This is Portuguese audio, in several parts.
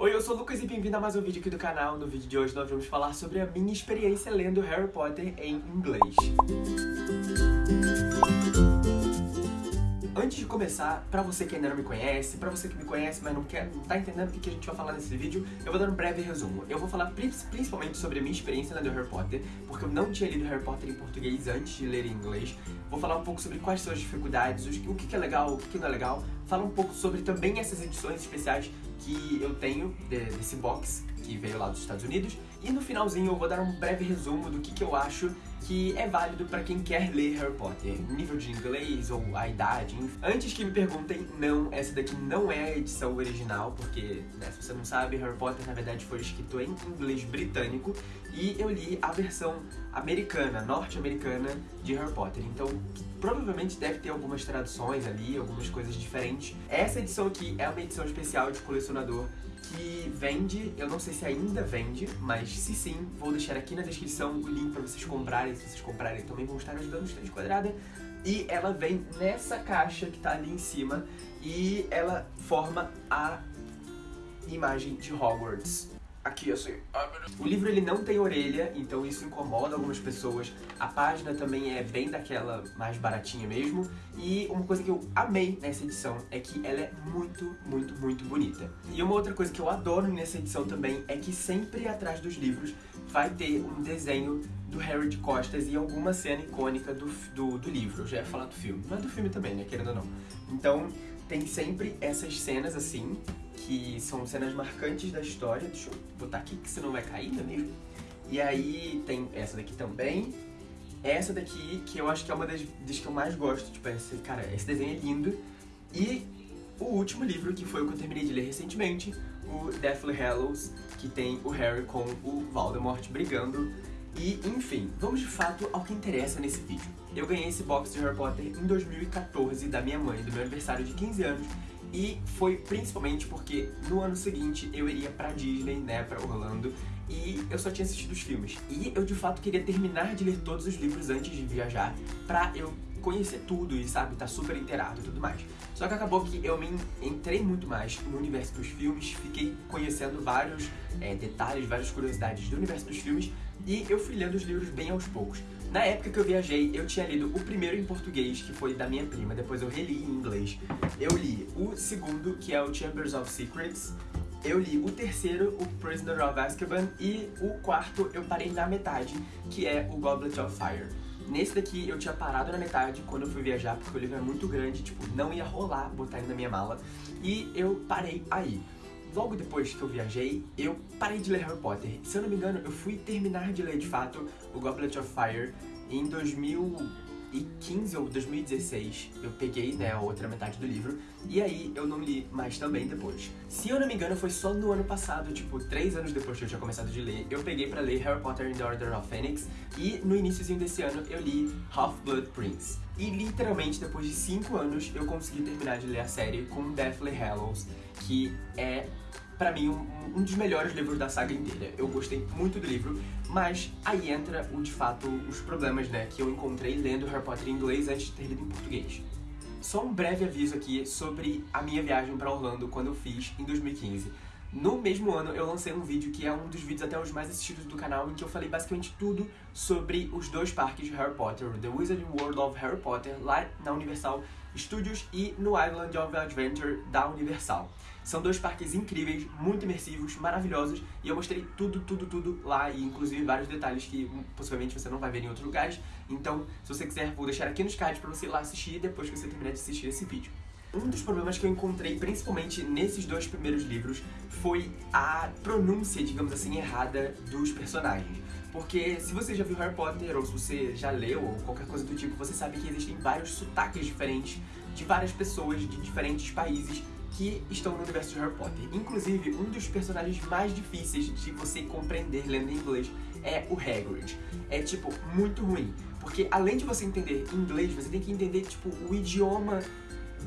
Oi, eu sou o Lucas e bem-vindo a mais um vídeo aqui do canal. No vídeo de hoje nós vamos falar sobre a minha experiência lendo Harry Potter em inglês. Antes de começar, pra você que ainda não me conhece, pra você que me conhece, mas não, quer, não tá entendendo o que a gente vai falar nesse vídeo, eu vou dar um breve resumo. Eu vou falar principalmente sobre a minha experiência lendo Harry Potter, porque eu não tinha lido Harry Potter em português antes de ler em inglês. Vou falar um pouco sobre quais são as dificuldades, o que é legal, o que não é legal. Falar um pouco sobre também essas edições especiais que eu tenho desse box que veio lá dos Estados Unidos. E no finalzinho eu vou dar um breve resumo do que, que eu acho que é válido para quem quer ler Harry Potter, nível de inglês ou a idade. Antes que me perguntem, não, essa daqui não é a edição original, porque, né, se você não sabe, Harry Potter na verdade foi escrito em inglês britânico e eu li a versão americana, norte-americana de Harry Potter. Então, provavelmente deve ter algumas traduções ali, algumas coisas diferentes. Essa edição aqui é uma edição especial de colecionador que vende, eu não sei se ainda vende, mas se sim, vou deixar aqui na descrição o link para vocês comprarem, se vocês comprarem também vão estar ajudando o Estante Quadrada. E ela vem nessa caixa que tá ali em cima e ela forma a imagem de Hogwarts aqui assim. O livro ele não tem orelha, então isso incomoda algumas pessoas. A página também é bem daquela mais baratinha mesmo. E uma coisa que eu amei nessa edição é que ela é muito, muito, muito bonita. E uma outra coisa que eu adoro nessa edição também é que sempre atrás dos livros vai ter um desenho do Harry de costas e alguma cena icônica do, do, do livro. Eu já ia falar do filme, mas do filme também, né, querendo ou não. Então tem sempre essas cenas assim, que são cenas marcantes da história. Deixa eu botar aqui, que senão vai cair, não é mesmo? E aí tem essa daqui também. Essa daqui, que eu acho que é uma das, das que eu mais gosto. Tipo, esse, cara, esse desenho é lindo. E o último livro, que foi o que eu terminei de ler recentemente, o Deathly Hallows, que tem o Harry com o Voldemort brigando. E, enfim, vamos de fato ao que interessa nesse vídeo. Eu ganhei esse box de Harry Potter em 2014 da minha mãe, do meu aniversário de 15 anos, e foi principalmente porque no ano seguinte eu iria pra Disney, né, pra Orlando, e eu só tinha assistido os filmes. E eu de fato queria terminar de ler todos os livros antes de viajar, pra eu conhecer tudo e, sabe, tá super inteirado e tudo mais. Só que acabou que eu me entrei muito mais no universo dos filmes, fiquei conhecendo vários é, detalhes, várias curiosidades do universo dos filmes, e eu fui lendo os livros bem aos poucos. Na época que eu viajei, eu tinha lido o primeiro em português, que foi da minha prima, depois eu reli em inglês. Eu li o segundo, que é o Chambers of Secrets, eu li o terceiro, o Prisoner of Azkaban, e o quarto eu parei na metade, que é o Goblet of Fire. Nesse daqui eu tinha parado na metade quando eu fui viajar, porque o livro é muito grande, tipo, não ia rolar botar ele na minha mala, e eu parei aí logo depois que eu viajei, eu parei de ler Harry Potter. Se eu não me engano, eu fui terminar de ler de fato o Goblet of Fire em 2015 ou 2016. Eu peguei, né, a outra metade do livro, e aí eu não li mais também depois. Se eu não me engano, foi só no ano passado, tipo, três anos depois que eu tinha começado de ler, eu peguei pra ler Harry Potter and the Order of Phoenix, e no iníciozinho desse ano eu li Half-Blood Prince. E literalmente, depois de 5 anos, eu consegui terminar de ler a série com Deathly Hallows, que é, pra mim, um, um, dos melhores livros da saga inteira. Eu gostei muito do livro, mas aí entra, o, de fato, os problemas, né, que eu encontrei lendo Harry Potter em inglês antes de ter lido em português. Só um breve aviso aqui sobre a minha viagem pra Orlando quando eu fiz em 2015. No mesmo ano, eu lancei um vídeo que é um dos vídeos até os mais assistidos do canal, em que eu falei basicamente tudo sobre os dois parques de Harry Potter, The Wizarding World of Harry Potter, lá na Universal Studios, e no Island of Adventure, da Universal. São dois parques incríveis, muito imersivos, maravilhosos, e eu mostrei tudo, tudo, tudo lá, e inclusive vários detalhes que possivelmente você não vai ver em outros lugares. Então, se você quiser, vou deixar aqui nos cards pra você ir lá assistir depois que você terminar de assistir esse vídeo. Um dos problemas que eu encontrei, principalmente nesses dois primeiros livros, foi a pronúncia, digamos assim, errada dos personagens. Porque se você já viu Harry Potter, ou se você já leu, ou qualquer coisa do tipo, você sabe que existem vários sotaques diferentes de várias pessoas de diferentes países que estão no universo de Harry Potter. Inclusive, um dos personagens mais difíceis de você compreender lendo em inglês é o Hagrid. É, tipo, muito ruim. Porque além de você entender inglês, você tem que entender, tipo, o idioma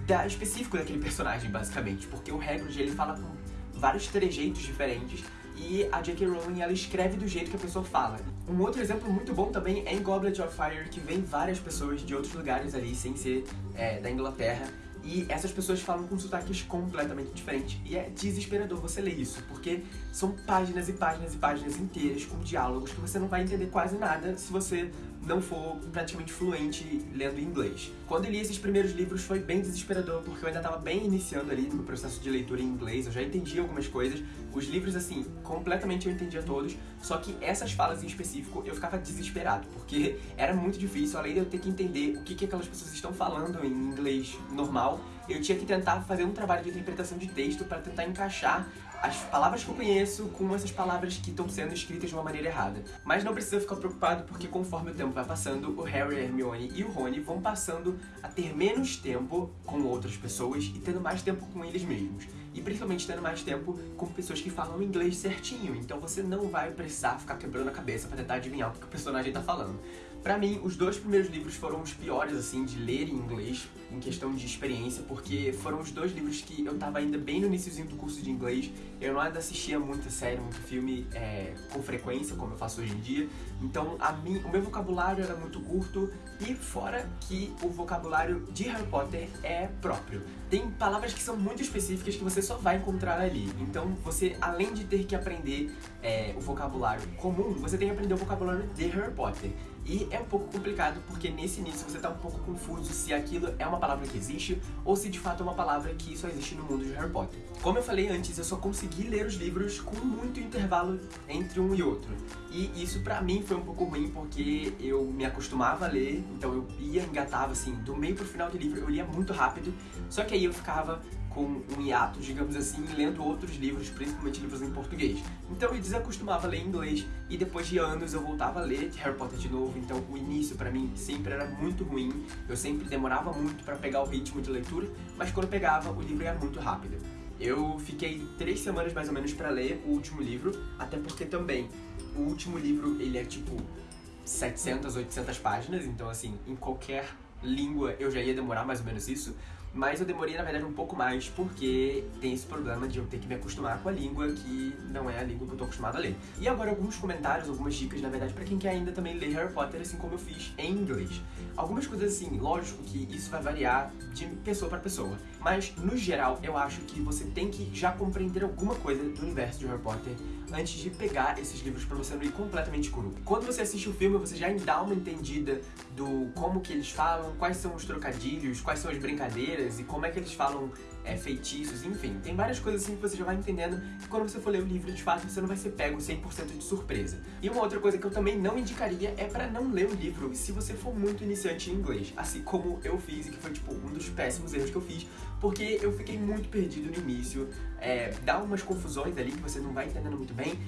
da, específico daquele personagem, basicamente. Porque o Hagrid, ele fala com vários trejeitos diferentes e a J.K. Rowling, ela escreve do jeito que a pessoa fala. Um outro exemplo muito bom também é em Goblet of Fire, que vem várias pessoas de outros lugares ali, sem ser é, da Inglaterra, E essas pessoas falam com sotaques completamente diferentes. E é desesperador você ler isso, porque são páginas e páginas e páginas inteiras com diálogos que você não vai entender quase nada se você não for praticamente fluente lendo inglês. Quando eu li esses primeiros livros foi bem desesperador, porque eu ainda estava bem iniciando ali no processo de leitura em inglês, eu já entendi algumas coisas. Os livros, assim, completamente eu entendia todos, só que essas falas em específico eu ficava desesperado, porque era muito difícil, além de eu ter que entender o que, que aquelas pessoas estão falando em inglês normal, eu tinha que tentar fazer um trabalho de interpretação de texto para tentar encaixar as palavras que eu conheço com essas palavras que estão sendo escritas de uma maneira errada. Mas não precisa ficar preocupado porque conforme o tempo vai passando, o Harry, a Hermione e o Rony vão passando a ter menos tempo com outras pessoas e tendo mais tempo com eles mesmos. E principalmente tendo mais tempo com pessoas que falam inglês certinho, então você não vai precisar ficar quebrando a cabeça para tentar adivinhar o que o personagem tá falando. Pra mim, os dois primeiros livros foram os piores, assim, de ler em inglês, em questão de experiência, porque foram os dois livros que eu tava ainda bem no iníciozinho do curso de inglês, eu não ainda assistia muita série, muito filme é, com frequência, como eu faço hoje em dia, então a mim, o meu vocabulário era muito curto, e fora que o vocabulário de Harry Potter é próprio. Tem palavras que são muito específicas que você só vai encontrar ali, então você, além de ter que aprender é, o vocabulário comum, você tem que aprender o vocabulário de Harry Potter. E é um pouco complicado porque nesse início você tá um pouco confuso se aquilo é uma palavra que existe ou se de fato é uma palavra que só existe no mundo de Harry Potter. Como eu falei antes, eu só consegui ler os livros com muito intervalo entre um e outro. E isso pra mim foi um pouco ruim porque eu me acostumava a ler, então eu ia, engatava assim, do meio pro final do livro, eu lia muito rápido, só que aí eu ficava com um hiato, digamos assim, lendo outros livros, principalmente livros em português. Então eu desacostumava a ler inglês e depois de anos eu voltava a ler Harry Potter de novo, então o início para mim sempre era muito ruim, eu sempre demorava muito para pegar o ritmo de leitura, mas quando pegava o livro era muito rápido. Eu fiquei três semanas mais ou menos para ler o último livro, até porque também o último livro ele é tipo 700, 800 páginas, então assim, em qualquer língua eu já ia demorar mais ou menos isso, mas eu demorei, na verdade, um pouco mais porque tem esse problema de eu ter que me acostumar com a língua que não é a língua que eu tô acostumado a ler. E agora alguns comentários, algumas dicas, na verdade, para quem quer ainda também ler Harry Potter, assim como eu fiz em inglês. Algumas coisas assim, lógico que isso vai variar de pessoa para pessoa, mas no geral eu acho que você tem que já compreender alguma coisa do universo de Harry Potter antes de pegar esses livros para você não ir completamente cru. Quando você assiste o filme, você já dá uma entendida do como que eles falam, quais são os trocadilhos, quais são as brincadeiras e como é que eles falam é, feitiços, enfim. Tem várias coisas assim que você já vai entendendo e quando você for ler o livro, de fato, você não vai ser pego 100% de surpresa. E uma outra coisa que eu também não indicaria é para não ler o livro se você for muito iniciante em inglês, assim como eu fiz e que foi, tipo, um dos péssimos erros que eu fiz, porque eu fiquei muito perdido no início, é, dá umas confusões ali que você não vai entendendo muito bem,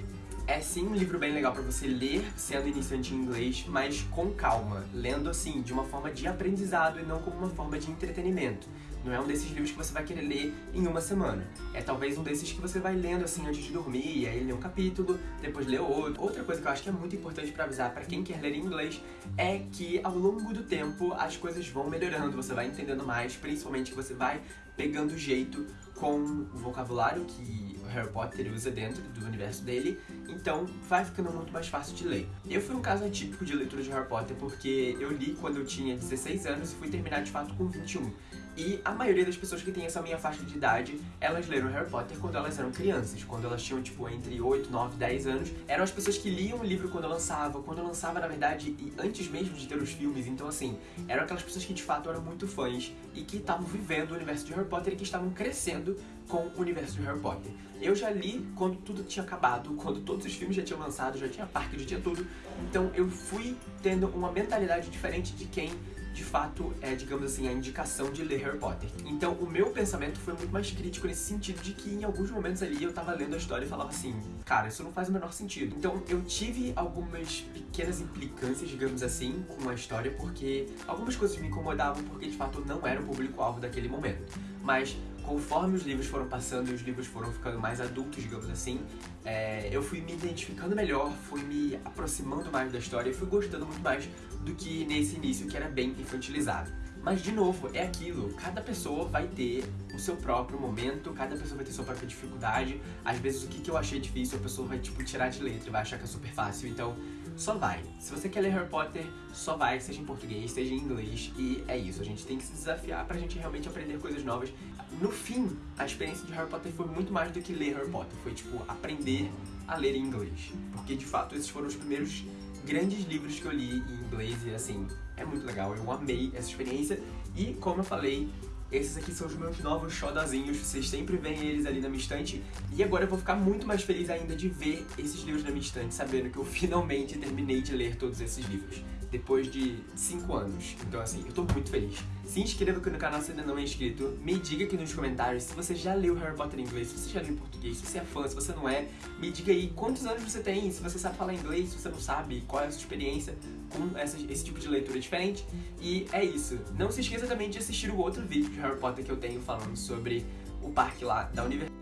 é sim um livro bem legal para você ler sendo iniciante em inglês, mas com calma, lendo assim, de uma forma de aprendizado e não como uma forma de entretenimento. Não é um desses livros que você vai querer ler em uma semana. É talvez um desses que você vai lendo assim antes de dormir, e aí lê um capítulo, depois lê outro. Outra coisa que eu acho que é muito importante para avisar para quem quer ler em inglês é que ao longo do tempo as coisas vão melhorando, você vai entendendo mais, principalmente que você vai pegando jeito com o vocabulário que o Harry Potter usa dentro do universo dele, então vai ficando muito mais fácil de ler. Eu fui um caso atípico de leitura de Harry Potter porque eu li quando eu tinha 16 anos e fui terminar de fato com 21. E a maioria das pessoas que tem essa minha faixa de idade, elas leram Harry Potter quando elas eram crianças, quando elas tinham, tipo, entre 8, 9, 10 anos. Eram as pessoas que liam o livro quando lançava, quando lançava, na verdade, e antes mesmo de ter os filmes. Então, assim, eram aquelas pessoas que de fato eram muito fãs e que estavam vivendo o universo de Harry Potter e que estavam crescendo com o universo de Harry Potter. Eu já li quando tudo tinha acabado, quando todos os filmes já tinham lançado, já tinha parque, já tinha tudo. Então eu fui tendo uma mentalidade diferente de quem de fato é, digamos assim, a indicação de ler Harry Potter. Então o meu pensamento foi muito mais crítico nesse sentido de que em alguns momentos ali eu tava lendo a história e falava assim, cara, isso não faz o menor sentido. Então eu tive algumas pequenas implicâncias, digamos assim, com a história, porque algumas coisas me incomodavam porque de fato não era o público-alvo daquele momento. Mas conforme os livros foram passando e os livros foram ficando mais adultos, digamos assim, é, eu fui me identificando melhor, fui me aproximando mais da história e fui gostando muito mais do que nesse início que era bem infantilizado. Mas, de novo, é aquilo, cada pessoa vai ter o seu próprio momento, cada pessoa vai ter sua própria dificuldade. Às vezes, o que, que eu achei difícil, a pessoa vai, tipo, tirar de letra e vai achar que é super fácil. Então, só vai. Se você quer ler Harry Potter, só vai, seja em português, seja em inglês, e é isso. A gente tem que se desafiar pra gente realmente aprender coisas novas. No fim, a experiência de Harry Potter foi muito mais do que ler Harry Potter, foi tipo aprender a ler em inglês. Porque de fato esses foram os primeiros grandes livros que eu li em inglês e assim, é muito legal, eu amei essa experiência. E como eu falei, esses aqui são os meus novos xodozinhos, vocês sempre veem eles ali na minha estante. E agora eu vou ficar muito mais feliz ainda de ver esses livros na minha estante, sabendo que eu finalmente terminei de ler todos esses livros depois de 5 anos. Então assim, eu tô muito feliz. Se inscreva aqui no canal se ainda não é inscrito. Me diga aqui nos comentários se você já leu Harry Potter em inglês, se você já leu em português, se você é fã, se você não é. Me diga aí quantos anos você tem, se você sabe falar inglês, se você não sabe, qual é a sua experiência com essa, esse tipo de leitura diferente. E é isso. Não se esqueça também de assistir o outro vídeo de Harry Potter que eu tenho falando sobre o parque lá da universidade.